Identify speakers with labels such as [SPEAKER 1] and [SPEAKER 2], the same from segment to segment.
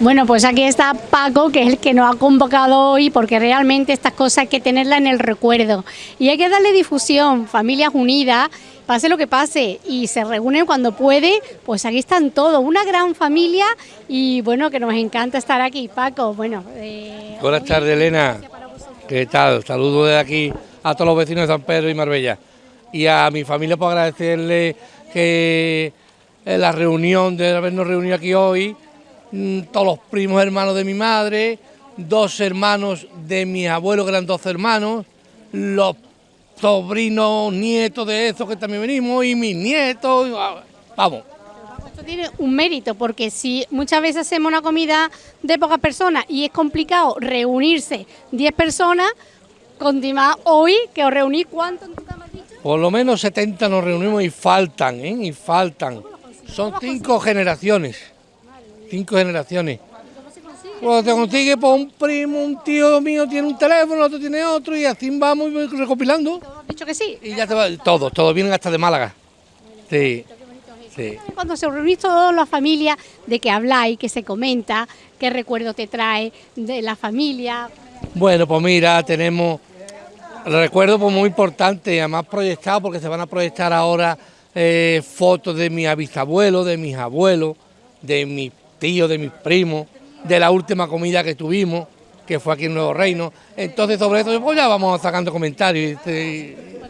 [SPEAKER 1] Bueno, pues aquí está Paco, que es el que nos ha convocado hoy, porque realmente estas cosas hay que tenerlas en el recuerdo. Y hay que darle difusión, familias unidas, pase lo que pase, y se reúnen cuando puede, pues aquí están todos, una gran familia, y bueno, que nos encanta estar aquí. Paco, bueno...
[SPEAKER 2] Eh, Buenas tardes, Elena. ¿Qué tal? Saludos de aquí a todos los vecinos de San Pedro y Marbella. Y a mi familia por agradecerle que la reunión, de habernos reunido aquí hoy, todos los primos hermanos de mi madre, dos hermanos de mis abuelos, que eran dos hermanos, los sobrinos, nietos de esos que también venimos, y mis nietos, ah, vamos.
[SPEAKER 1] Esto tiene un mérito, porque si muchas veces hacemos una comida de pocas personas y es complicado reunirse 10 personas, continuar hoy, que os reunís, ¿cuánto en tu cama has dicho?
[SPEAKER 2] Por lo menos 70 nos reunimos y faltan, ¿eh? Y faltan. Son cinco generaciones. Cinco generaciones. Cuando te consigue por un primo, un tío mío tiene un teléfono, otro tiene otro y así vamos recopilando.
[SPEAKER 1] ¿Has dicho que sí?
[SPEAKER 2] Y ya te va, todos, todos vienen hasta de Málaga. Sí. Sí.
[SPEAKER 1] Cuando se reunís toda la familia, de que habláis, que se comenta, qué recuerdo te trae de la familia.
[SPEAKER 2] Bueno, pues mira, tenemos recuerdos pues muy importantes, además proyectados porque se van a proyectar ahora eh, fotos de mi bisabuelo, de mis abuelos, de mis tíos, de mis primos, de la última comida que tuvimos, que fue aquí en Nuevo Reino. Entonces sobre eso pues ya vamos sacando comentarios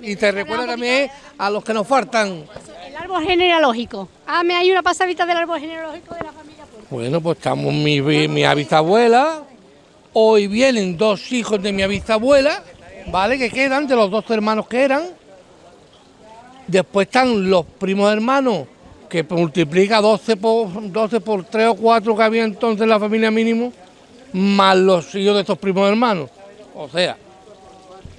[SPEAKER 2] y te, recuerda también a los que nos faltan.
[SPEAKER 1] El árbol genealógico. Ah, me hay una pasadita del árbol genealógico de la familia.
[SPEAKER 2] Bueno, pues estamos mi, mi bisabuela, hoy vienen dos hijos de mi bisabuela, ¿vale? Que quedan, de los dos hermanos que eran, Después están los primos hermanos, que multiplica 12 por, 12 por 3 o 4 que había entonces en la familia mínimo, más los hijos de estos primos hermanos. O sea.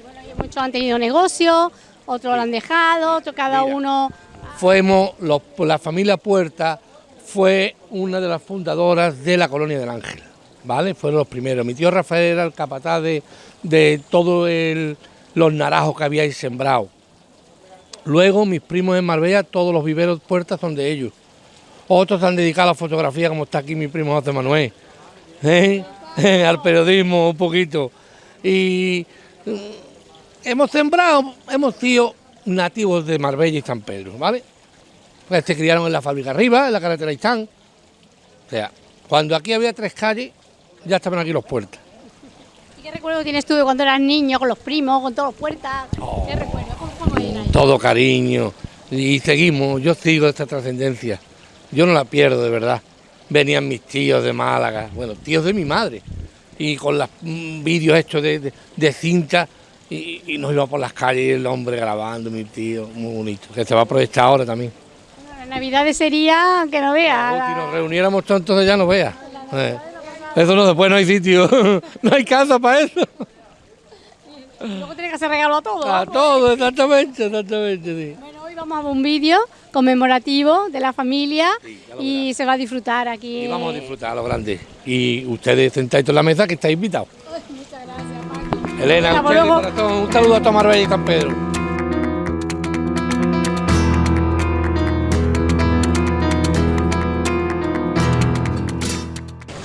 [SPEAKER 1] Bueno, muchos han tenido negocios, otros lo han dejado, otros cada uno.
[SPEAKER 2] Fuimos, la familia Puerta fue una de las fundadoras de la colonia del Ángel, ¿vale? Fueron los primeros. Mi tío Rafael era el capataz de, de todos los naranjos que habíais sembrado Luego mis primos en Marbella, todos los viveros puertas son de ellos. Otros se han dedicado a la fotografía, como está aquí mi primo José Manuel. ¿eh? Al periodismo un poquito. Y mm, hemos sembrado, hemos sido nativos de Marbella y San Pedro, ¿vale? Pues se criaron en la fábrica arriba, en la carretera Istán. O sea, cuando aquí había tres calles, ya estaban aquí los puertas.
[SPEAKER 1] ¿Y qué recuerdo tienes tú de cuando eras niño, con los primos, con todos los puertas? ¿Qué
[SPEAKER 2] oh. Todo cariño y seguimos, yo sigo esta trascendencia, yo no la pierdo de verdad. Venían mis tíos de Málaga, bueno, tíos de mi madre, y con los mm, vídeos hechos de, cinta y, nos iba por las calles el hombre grabando, mi tío, muy bonito, que se va a aprovechar ahora también.
[SPEAKER 1] Bueno, Navidades sería que no vea.
[SPEAKER 2] si nos reuniéramos tantos ya no vea. Eh, eso no, después no hay sitio, no hay casa para eso.
[SPEAKER 1] Luego tiene que hacer regalo a todos.
[SPEAKER 2] A todos, exactamente, exactamente,
[SPEAKER 1] Bueno, hoy vamos a ver un vídeo conmemorativo de la familia y se va a disfrutar aquí.
[SPEAKER 2] Y vamos a disfrutar a lo grande. Y ustedes sentáis en la mesa que estáis invitados.
[SPEAKER 1] muchas gracias,
[SPEAKER 2] Elena, un saludo a Tomar Bella y San Pedro.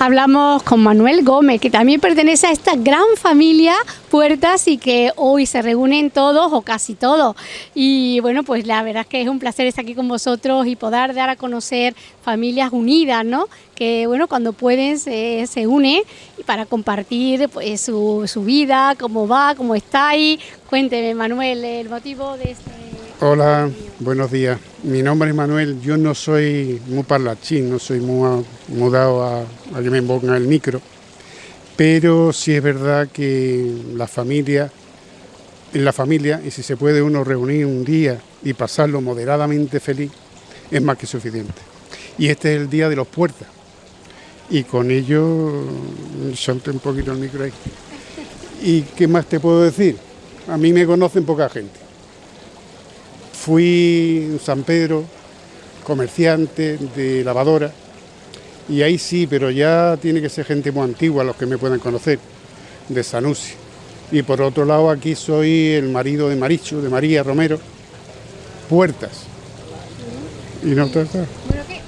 [SPEAKER 1] Hablamos con Manuel Gómez, que también pertenece a esta gran familia Puertas y que hoy se reúnen todos o casi todos. Y bueno, pues la verdad es que es un placer estar aquí con vosotros y poder dar a conocer familias unidas, ¿no? Que bueno, cuando pueden se, se unen para compartir pues, su, su vida, cómo va, cómo está ahí. Cuénteme, Manuel, el motivo de este...
[SPEAKER 3] Hola, buenos días. Mi nombre es Manuel, yo no soy muy parlachín, no soy muy mudado a, a que me pongan el micro, pero sí es verdad que la familia, en la familia, y si se puede uno reunir un día y pasarlo moderadamente feliz, es más que suficiente. Y este es el día de los puertas. Y con ello, salte un poquito el micro ahí. ¿Y qué más te puedo decir? A mí me conocen poca gente Fui San Pedro, comerciante de lavadora, y ahí sí, pero ya tiene que ser gente muy antigua los que me puedan conocer, de Sanusi. Y por otro lado, aquí soy el marido de Maricho, de María Romero, Puertas.
[SPEAKER 1] ¿Y no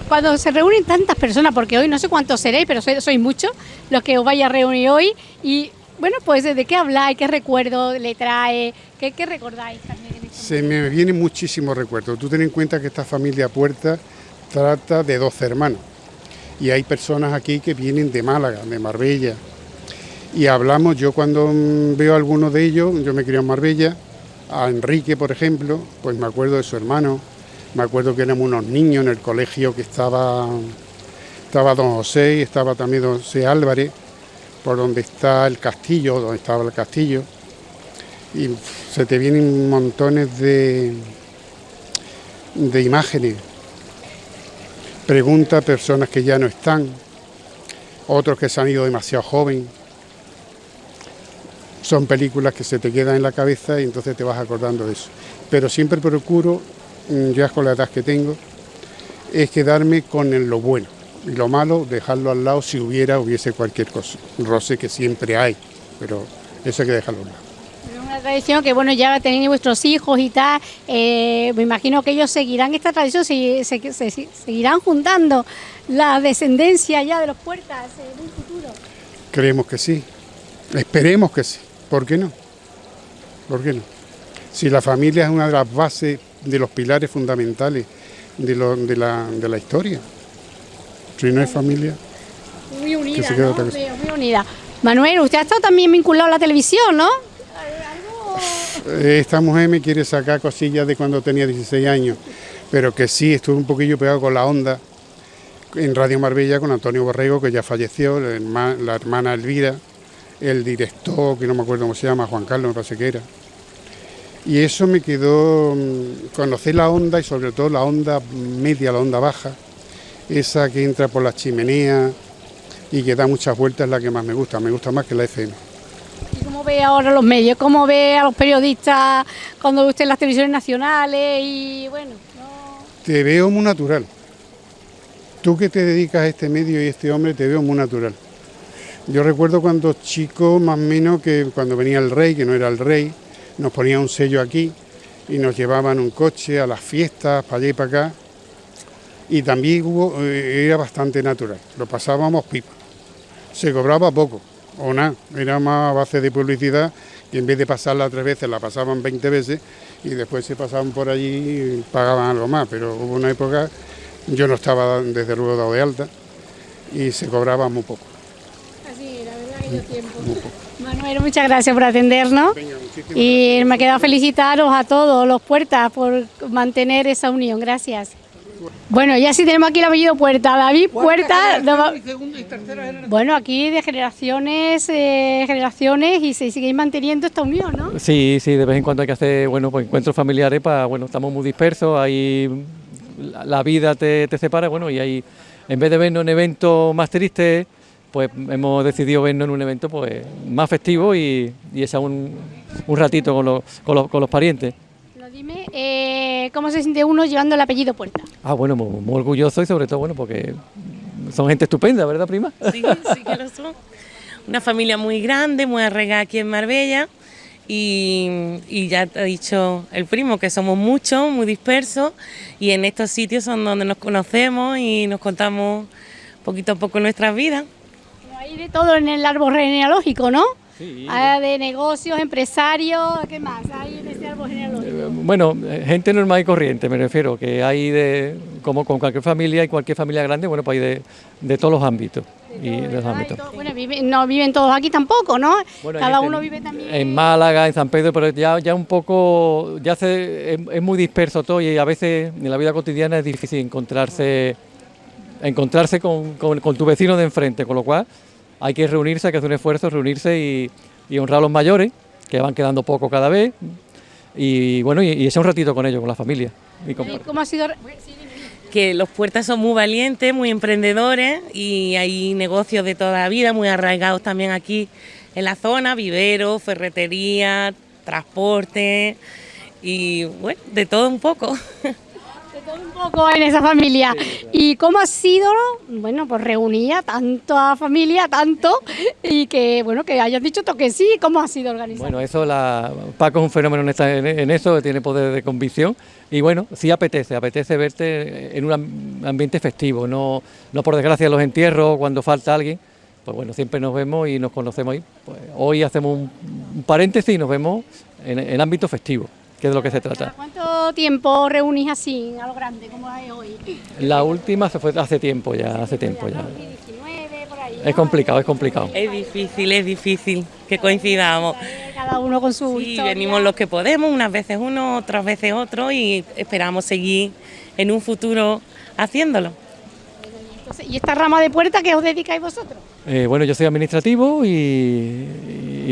[SPEAKER 1] cuando se reúnen tantas personas, porque hoy no sé cuántos seréis, pero sois, sois muchos los que os vais a reunir hoy, y bueno, pues ¿de qué habláis? ¿Qué recuerdo le trae? ¿Qué, qué recordáis también?
[SPEAKER 3] Se me vienen muchísimos recuerdos. Tú ten en cuenta que esta familia Puerta trata de 12 hermanos. Y hay personas aquí que vienen de Málaga, de Marbella. Y hablamos, yo cuando veo a alguno de ellos, yo me crié en Marbella, a Enrique, por ejemplo, pues me acuerdo de su hermano, me acuerdo que éramos unos niños en el colegio que estaba, estaba don José y estaba también don José Álvarez, por donde está el castillo, donde estaba el castillo. Y se te vienen montones de, de imágenes. Pregunta a personas que ya no están, otros que se han ido demasiado joven. Son películas que se te quedan en la cabeza y entonces te vas acordando de eso. Pero siempre procuro Mm, ya con la edad que tengo, es quedarme con lo bueno. Y lo malo, dejarlo al lado si hubiera, hubiese cualquier cosa. Roce que siempre hay, pero eso hay que dejarlo al lado.
[SPEAKER 1] Es una tradición que, bueno, ya tenéis vuestros hijos y tal, eh, me imagino que ellos seguirán esta tradición, se, seguirán juntando la descendencia ya de los puertas en un futuro.
[SPEAKER 3] Creemos que sí, esperemos que sí, ¿por qué no? ¿Por qué no? Si la familia es una de las bases de los pilares fundamentales de, de, la, de la, historia. Si no hay familia...
[SPEAKER 1] Muy unida, muy unida. Manuel, usted ha estado también vinculado a la televisión, ¿no?
[SPEAKER 3] Eh, esta mujer me quiere sacar cosillas de cuando tenía 16 años, pero que sí estuve un poquillo pegado con la onda en Radio Marbella con Antonio Borrego, que ya falleció, la hermana Elvira, el director, que no me acuerdo cómo se llama, Juan Carlos, me parece que era. Y eso me quedó, mm, conocer la onda y sobre todo la onda media, la onda baja, esa que entra por la chimenea y que da muchas vueltas es la que más me gusta, me gusta más que la FM.
[SPEAKER 1] ¿Y cómo ve ahora los medios? ¿Cómo ve a los periodistas cuando usted en las televisiones nacionales y bueno?
[SPEAKER 3] Te veo muy natural. Tú que te dedicas a este medio y este hombre te veo muy natural. Yo recuerdo cuando chico, más o menos, que cuando venía el rey, que no era el rey, nos ponían un sello aquí y nos llevaban un coche a las fiestas, para allá y para acá. Y también hubo, eh, era bastante natural, lo pasábamos pipa. Se cobraba poco, o nada, era más a base de publicidad y en vez de pasarla tres veces la pasaban 20 veces y después se pasaban por allí y pagaban algo más, pero hubo una época, yo no estaba desde luego dado de alta y se cobraba muy poco.
[SPEAKER 1] Así, la verdad yo tiempo. Manuel, muchas gracias por atendernos. y me queda felicitaros a todos los puertas por mantener esa unión. Gracias. Bueno, ya sí tenemos aquí el apellido Puerta. David Puerta. bueno, aquí de generaciones, eh, generaciones y se sigue manteniendo esta unión, ¿no?
[SPEAKER 4] Sí, sí, de vez en cuando hay que hacer bueno, pues, encuentros familiares para, bueno, estamos muy dispersos, hay la vida te, te separa, bueno, y hay, en vez de vernos en eventos más tristes, pues hemos decidido vernos en un evento pues más festivo y, y echar un, un ratito con los, con los, con los parientes.
[SPEAKER 1] Dime, eh, ¿cómo se siente uno llevando el apellido Puerta?
[SPEAKER 4] Ah, bueno, muy, muy, orgulloso y sobre todo, bueno, porque son gente estupenda, ¿verdad, prima?
[SPEAKER 5] Sí, sí que lo son. Una familia muy grande, muy arraigada aquí en Marbella y, y, ya te ha dicho el primo que somos muchos, muy dispersos y en estos sitios son donde nos conocemos y nos contamos poquito a poco nuestras vidas.
[SPEAKER 1] Hay de todo en el árbol genealógico, ¿no? Sí. Hay de negocios, empresarios, ¿qué más hay genealógico? Eh,
[SPEAKER 4] bueno, eh, gente normal y corriente, me refiero, que hay de, como con cualquier familia y cualquier familia grande, bueno, pues hay de, de todos los ámbitos. De y los ámbitos.
[SPEAKER 1] bueno, no viven todos aquí tampoco, ¿no? Cada uno vive también.
[SPEAKER 4] En Málaga, en San Pedro, pero ya, ya un poco, ya se, es, muy disperso todo y a veces en la vida cotidiana es difícil encontrarse, encontrarse con, con, con tu vecino de enfrente, con lo cual hay que reunirse, hay que hacer un esfuerzo, reunirse y, honrar a los mayores, que van quedando poco cada vez, y bueno, y, y ese un ratito con ellos, con la familia.
[SPEAKER 1] ¿Cómo ha sido?
[SPEAKER 5] Que los puertas son muy valientes, muy emprendedores y hay negocios de toda la vida, muy arraigados también aquí en la zona, viveros, ferretería, transporte y bueno, de todo un poco.
[SPEAKER 1] un poco en esa familia. ¿Y cómo ha sido, bueno, pues reunir a tanta familia, tanto, y que, bueno, que hayas dicho que sí, ¿cómo ha sido organizado?
[SPEAKER 4] Bueno, eso, la, Paco es un fenómeno en, en, eso, tiene poder de convicción, y bueno, sí apetece, apetece verte en un ambiente festivo, no, no por desgracia los entierros, cuando falta alguien, pues bueno, siempre nos vemos y nos conocemos ahí. Pues hoy hacemos un, paréntesis y nos vemos en el ámbito festivo que es de lo que se trata.
[SPEAKER 1] ¿Cuánto tiempo reunís así a lo grande como hay hoy?
[SPEAKER 4] La última se fue hace tiempo ya, hace tiempo ya. Es complicado, es complicado.
[SPEAKER 5] Es difícil, es difícil que coincidamos.
[SPEAKER 1] Cada uno con su
[SPEAKER 5] sí, venimos los que podemos, unas veces uno, otras veces otro y esperamos seguir en un futuro haciéndolo.
[SPEAKER 1] ¿Y esta rama de puerta que os dedicáis vosotros?
[SPEAKER 4] Eh, bueno, yo soy administrativo y,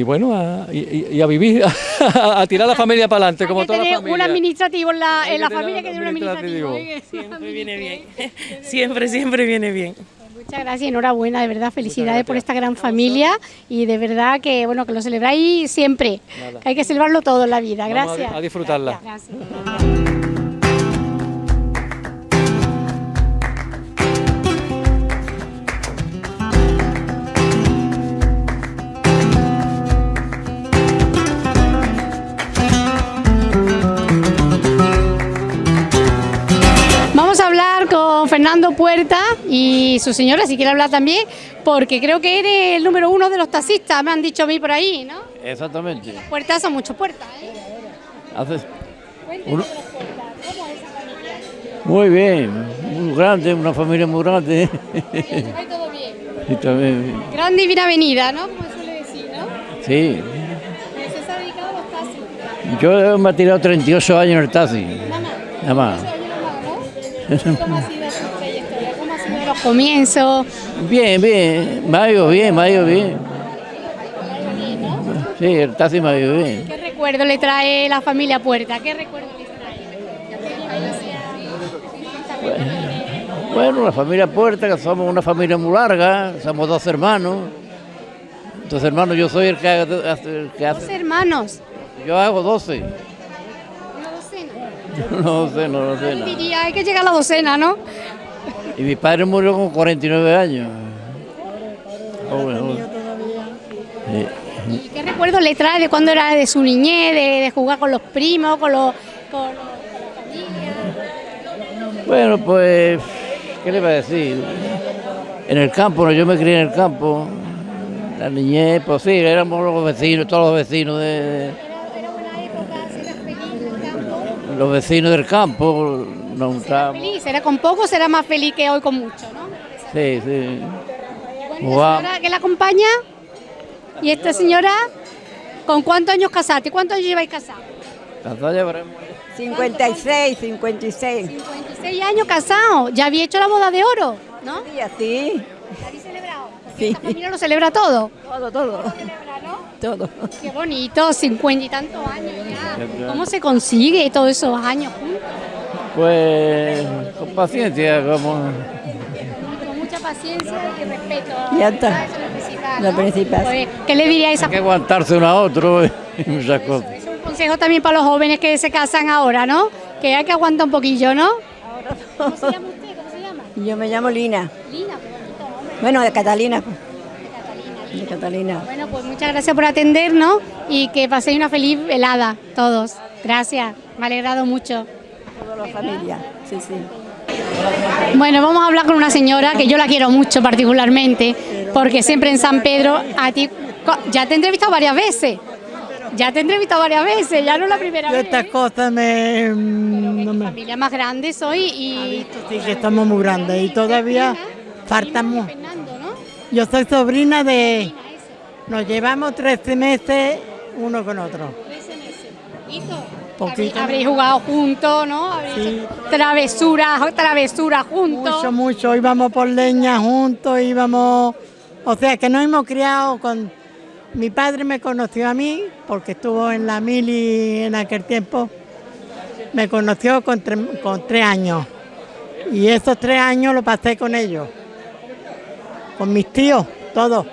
[SPEAKER 4] bueno, a, y, a vivir, a, tirar la familia para adelante, como toda la familia.
[SPEAKER 1] un administrativo en la, en la familia que tiene un administrativo.
[SPEAKER 5] Siempre viene bien, siempre, siempre viene bien.
[SPEAKER 1] Muchas gracias, enhorabuena, de verdad, felicidades por esta gran familia y de verdad que bueno que lo celebráis siempre, que hay que celebrarlo todo en la vida. Gracias.
[SPEAKER 4] a, disfrutarla.
[SPEAKER 1] Puerta y su señora, si quiere hablar también, porque creo que eres el número uno de los taxistas, me han dicho a mí por ahí, ¿no?
[SPEAKER 6] Exactamente.
[SPEAKER 1] Puertas son muchas puertas, ¿eh?
[SPEAKER 6] Hace... Uno... Muy bien, muy grande, una familia muy grande.
[SPEAKER 1] ¿Va todo bien? Sí, también. Grande y bien avenida, ¿no? Como suele decir, ¿no?
[SPEAKER 6] Sí.
[SPEAKER 1] ¿Se ha dedicado a los taxis?
[SPEAKER 6] Yo me he tirado 38 años en el taxi. Nada más. Nada más.
[SPEAKER 1] ¿Cómo ha sido su trayectoria? ¿Cómo ha sido los comienzos?
[SPEAKER 6] Bien, bien, me ha ido bien, me ha ido bien. Sí, el taxi me ha ido bien.
[SPEAKER 1] ¿Qué recuerdo le trae la familia Puerta? ¿Qué recuerdo le
[SPEAKER 6] trae? Bueno, la familia Puerta, que somos una familia muy larga, somos dos hermanos. Dos hermanos, yo soy el que,
[SPEAKER 1] el que hace... ¿Dos hermanos?
[SPEAKER 6] Yo hago doce. No sé, no.
[SPEAKER 1] Diría, hay que llegar a la docena, ¿no?
[SPEAKER 6] Y mi padre murió con 49 años.
[SPEAKER 1] ¿Y qué recuerdo le trae de cuando era de su niñez, de, jugar con los primos, con los, con, los,
[SPEAKER 6] Bueno, pues, ¿qué le va a decir? En el campo, yo me crié en el campo. La niñez, pues sí, éramos los vecinos, todos los vecinos de los vecinos del campo nos
[SPEAKER 1] ¿Será feliz? ¿Será con poco será más feliz que hoy con mucho, no?
[SPEAKER 6] Sí, sí.
[SPEAKER 1] Bueno, que la acompaña? ¿Y esta señora con cuántos años casaste? ¿Cuántos años lleváis casados?
[SPEAKER 6] Casados llevaremos...
[SPEAKER 7] 56, 56.
[SPEAKER 1] 56 años casados. Ya había hecho la boda de oro, ¿no?
[SPEAKER 7] Sí, así.
[SPEAKER 1] ¿La habéis celebrado? Sí. Esta familia lo celebra todo.
[SPEAKER 7] Todo, todo. Todo.
[SPEAKER 1] Qué bonito, 50 y tantos años ya. ¿Cómo se consigue todos esos años juntos?
[SPEAKER 6] Pues con paciencia, como...
[SPEAKER 1] Con mucha paciencia y respeto.
[SPEAKER 7] Ya está. Lo principal.
[SPEAKER 1] Pues, ¿Qué le diríais a
[SPEAKER 6] Hay que aguantarse uno a otro y muchas cosas.
[SPEAKER 1] Es un consejo también para los jóvenes que se casan ahora, ¿no? Que hay que aguantar un poquillo, ¿no? ¿Cómo se llama usted? ¿Cómo se llama?
[SPEAKER 7] Yo me llamo Lina.
[SPEAKER 1] Lina, pues bonito nombre.
[SPEAKER 7] Bueno, de Catalina.
[SPEAKER 1] De Catalina. Bueno, pues muchas gracias por atendernos y que paséis una feliz velada todos. Gracias, me ha alegrado mucho.
[SPEAKER 7] Toda la familia, sí, sí.
[SPEAKER 1] Bueno, vamos a hablar con una señora que yo la quiero mucho particularmente, porque siempre en San Pedro, a ti, ya te he entrevistado varias veces. Ya te he entrevistado varias veces, ya no la primera
[SPEAKER 8] yo
[SPEAKER 1] vez.
[SPEAKER 8] Estas cosas me...
[SPEAKER 1] No me... familia más grande soy y...
[SPEAKER 8] Sí, que estamos muy grandes y todavía faltamos... Yo soy sobrina de... Nos llevamos 13 meses uno con otro.
[SPEAKER 1] 13 meses. Poquito. Habréis jugado juntos, ¿no? sí. travesuras, travesuras juntos.
[SPEAKER 8] Mucho, mucho. Íbamos por leña juntos, íbamos... O sea, que nos hemos criado con... Mi padre me conoció a mí, porque estuvo en la mili en aquel tiempo. Me conoció con, con tres años. Y esos tres años lo pasé con ellos con mis tíos, todos.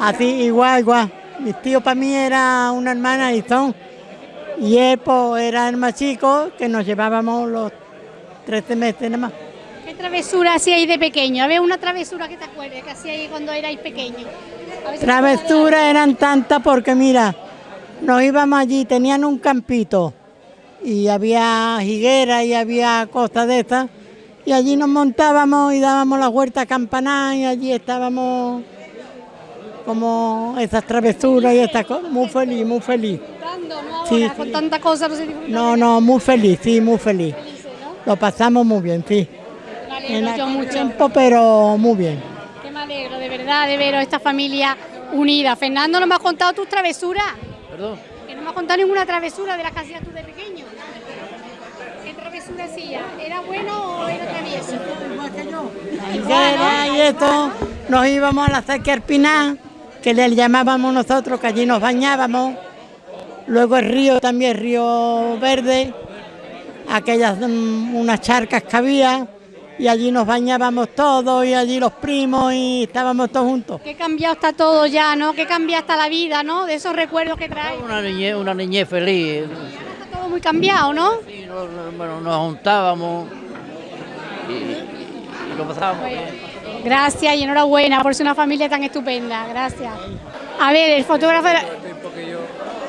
[SPEAKER 8] Así, igual, igual. Mis tíos para mí era una hermana y son. Y él pues, era el más chico, que nos llevábamos los 13 meses nada más.
[SPEAKER 1] ¿Qué travesura hacíais de pequeño? A ver, una travesura que te acuerdes que hacíais cuando erais si de
[SPEAKER 8] Travesuras eran tantas porque mira, nos íbamos allí, tenían un campito y había higuera y había cosas de estas y allí nos montábamos y dábamos la vuelta a campanar y allí estábamos como esas travesuras y estas cosas, muy feliz, muy feliz. Sí,
[SPEAKER 1] con
[SPEAKER 8] sí.
[SPEAKER 1] tanta cosa no se.
[SPEAKER 8] No, no, muy feliz, sí, muy feliz. Lo pasamos muy bien, sí.
[SPEAKER 1] Me
[SPEAKER 8] En
[SPEAKER 1] alegro yo mucho.
[SPEAKER 8] tiempo, pero muy bien.
[SPEAKER 1] Que me alegro, de verdad, de veros esta familia unida. Fernando, ¿no me has contado tus travesuras?
[SPEAKER 6] Perdón.
[SPEAKER 1] Que no me has contado ninguna travesura de las que hacías tú de pequeño. ¿Qué travesura hacías? ¿Era bueno o era travieso?
[SPEAKER 8] Higuera y esto, nos íbamos a la cerca Arpiná, que le llamábamos nosotros, que allí nos bañábamos. Luego el río también, Río Verde, aquellas mm, unas charcas que había, y allí nos bañábamos todos, y allí los primos, y estábamos todos juntos.
[SPEAKER 1] Qué cambiado está todo ya, ¿no? Qué cambia está la vida, ¿no? De esos recuerdos que traes.
[SPEAKER 6] Una niñez, una niñez feliz.
[SPEAKER 1] Está todo muy cambiado, ¿no?
[SPEAKER 6] Sí, bueno, nos juntábamos y, y lo pasábamos bien.
[SPEAKER 1] Gracias y enhorabuena por ser una familia tan estupenda. Gracias. A ver, el fotógrafo.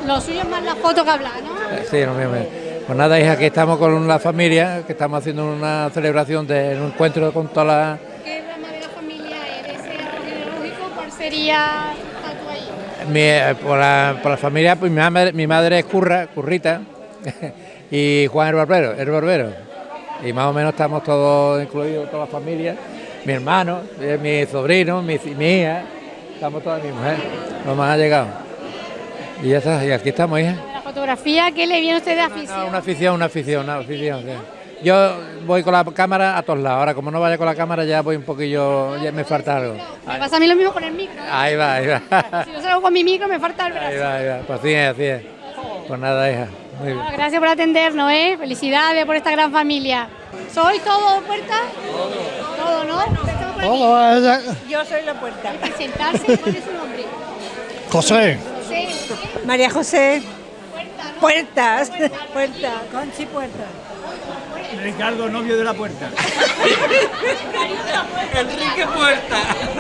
[SPEAKER 1] Lo suyo es más la foto que hablar, ¿no?
[SPEAKER 9] Sí, bien. Pues nada, hija, aquí estamos con la familia, que estamos haciendo una celebración de un encuentro con toda la...
[SPEAKER 1] ¿Qué rama de la familia eres? ¿Ese árbol genealógico? ¿Cuál sería tu ahí?
[SPEAKER 9] Mi, eh, por, la, por la familia, pues mi madre, mi madre es Curra, Currita, y Juan el Barbero, el Barbero. Y más o menos estamos todos incluidos, toda la familia, mi hermano, eh, mi sobrino, mi, mi hija, estamos todos mi mujer, lo más ha llegado. Y ya está, y aquí estamos, hija.
[SPEAKER 1] La fotografía, ¿qué le viene a usted de
[SPEAKER 9] No,
[SPEAKER 1] afición?
[SPEAKER 9] una afición, una afición, una afición. sí. Yo voy con la cámara a todos lados. Ahora, como no vaya con la cámara, ya voy un poquillo, ya me falta algo.
[SPEAKER 1] Me pasa a mí lo mismo con el micro.
[SPEAKER 9] Ahí va, ahí va.
[SPEAKER 1] Si no salgo con mi micro, me falta el brazo.
[SPEAKER 9] Ahí va, ahí va. Pues así es, así es. Pues nada, hija. Muy bien.
[SPEAKER 1] Bueno, gracias por atendernos, ¿eh? Felicidades por esta gran familia. ¿Soy todo puerta? Todo, ¿no?
[SPEAKER 7] Yo soy la puerta.
[SPEAKER 1] Presentarse, ¿cuál es su nombre?
[SPEAKER 10] José,
[SPEAKER 1] José.
[SPEAKER 7] María José.
[SPEAKER 1] Puerta, ¿no?
[SPEAKER 7] Puertas. Puerta. Conchi Puerta.
[SPEAKER 10] Ricardo, novio de la puerta.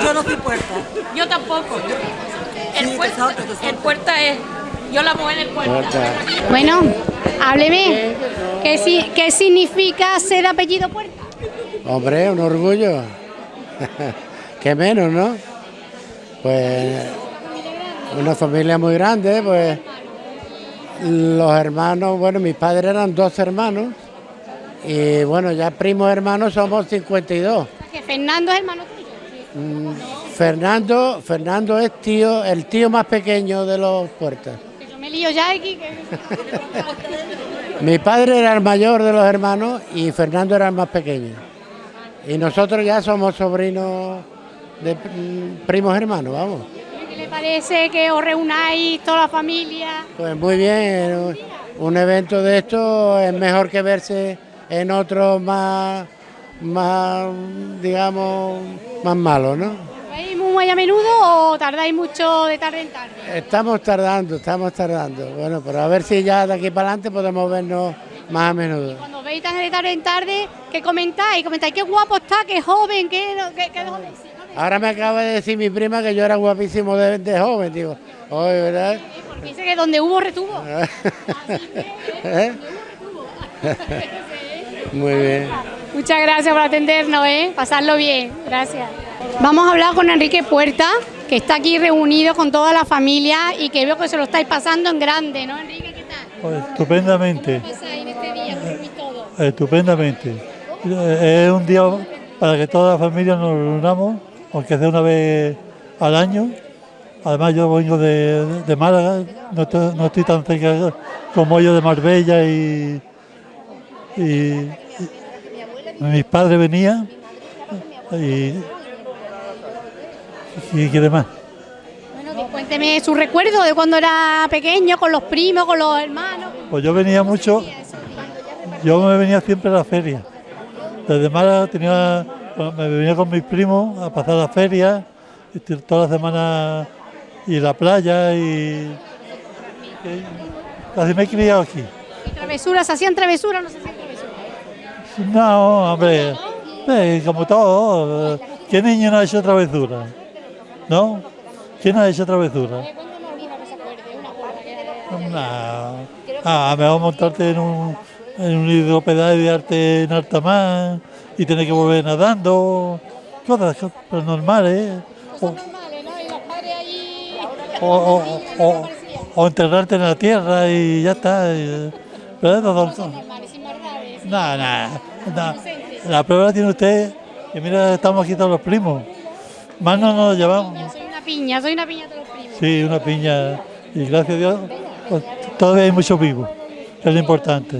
[SPEAKER 7] Yo no soy puerta.
[SPEAKER 11] Yo tampoco. El puerta, el puerta es. Yo la mujer del puerta.
[SPEAKER 1] Bueno, hábleme. ¿Qué, ¿Qué significa ser apellido Puerta?
[SPEAKER 12] Hombre, un orgullo. Qué menos, ¿no? Pues una familia muy grande, pues los hermanos, bueno, mis padres eran dos hermanos y bueno, ya primos hermanos somos 52.
[SPEAKER 1] Que Fernando es hermano tuyo.
[SPEAKER 12] Mm, Fernando, Fernando es tío, el tío más pequeño de los puertas.
[SPEAKER 1] Que yo me lío ya aquí. Que...
[SPEAKER 12] Mi padre era el mayor de los hermanos y Fernando era el más pequeño. Y nosotros ya somos sobrinos de primos hermanos, vamos.
[SPEAKER 1] ¿Qué le parece que os reunáis toda la familia?
[SPEAKER 12] Pues muy bien, un evento de esto es mejor que verse en otro más, más digamos, más malo, ¿no?
[SPEAKER 1] ¿Vais muy a menudo o tardáis mucho de tarde en tarde?
[SPEAKER 12] Estamos tardando, estamos tardando. Bueno, pero a ver si ya de aquí para adelante podemos vernos más a menudo.
[SPEAKER 1] Cuando veis tan de tarde en tarde, ¿qué comentáis? Comentáis qué guapo está, qué joven, qué, qué, qué joven. Sí.
[SPEAKER 12] Ahora me acaba de decir mi prima que yo era guapísimo de, de joven, digo, oye, ¿verdad?
[SPEAKER 1] Porque dice que donde hubo retuvo.
[SPEAKER 12] ¿Eh? Muy bien.
[SPEAKER 1] Muchas gracias por atendernos, ¿eh? Pasarlo bien, gracias. Vamos a hablar con Enrique Puerta, que está aquí reunido con toda la familia y que veo que se lo estáis pasando en grande, ¿no, Enrique?
[SPEAKER 10] Pues, estupendamente, estupendamente. Eh, Es un día para que toda la familia nos reunamos, aunque sea una vez al año. Además yo vengo de, de Málaga, no estoy, no estoy tan cerca como yo de Marbella y, y- y mis padres venían y, y qué demás.
[SPEAKER 1] Cuénteme su recuerdo de cuando era pequeño, con los primos, con los hermanos.
[SPEAKER 10] Pues yo venía mucho, yo me venía siempre a la feria. Desde Málaga tenía, bueno, me venía con mis primos a pasar la feria, y t- toda la semana y la playa y, y casi me he criado aquí.
[SPEAKER 1] ¿Y travesuras? ¿Se hacían travesuras o no se hacían travesuras?
[SPEAKER 10] No, hombre, eh, como todo, ¿qué niño no ha hecho travesura? ¿No? ¿Quién ha hecho travesura? No. Ah, mejor montarte en un, en un hidropedaje de arte en alta mar y tener que volver nadando, cosas cosas normales. O, o, o- o- o enterrarte en la tierra y ya está. y- pero eso son- no, no, no. La prueba la tiene usted, que mira, estamos aquí todos los primos. Más no nos llevamos.
[SPEAKER 1] Soy una piña, soy una piña de los primos.
[SPEAKER 10] Sí, una piña. Y gracias a Dios, pues, todavía hay muchos vivos, que es lo importante.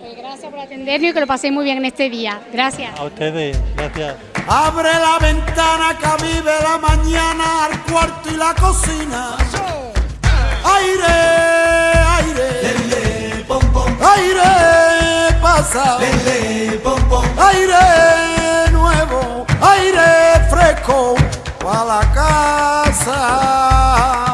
[SPEAKER 1] Pues gracias por atendernos y que lo paséis muy bien en este día. Gracias.
[SPEAKER 10] A ustedes, gracias.
[SPEAKER 13] Abre la ventana que vive la mañana al cuarto y la cocina. Aire, aire, aire pasa, aire nuevo, aire fresco Fala caça!